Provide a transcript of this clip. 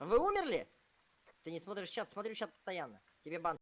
Вы умерли? Ты не смотришь чат, смотрю чат постоянно. Тебе бан.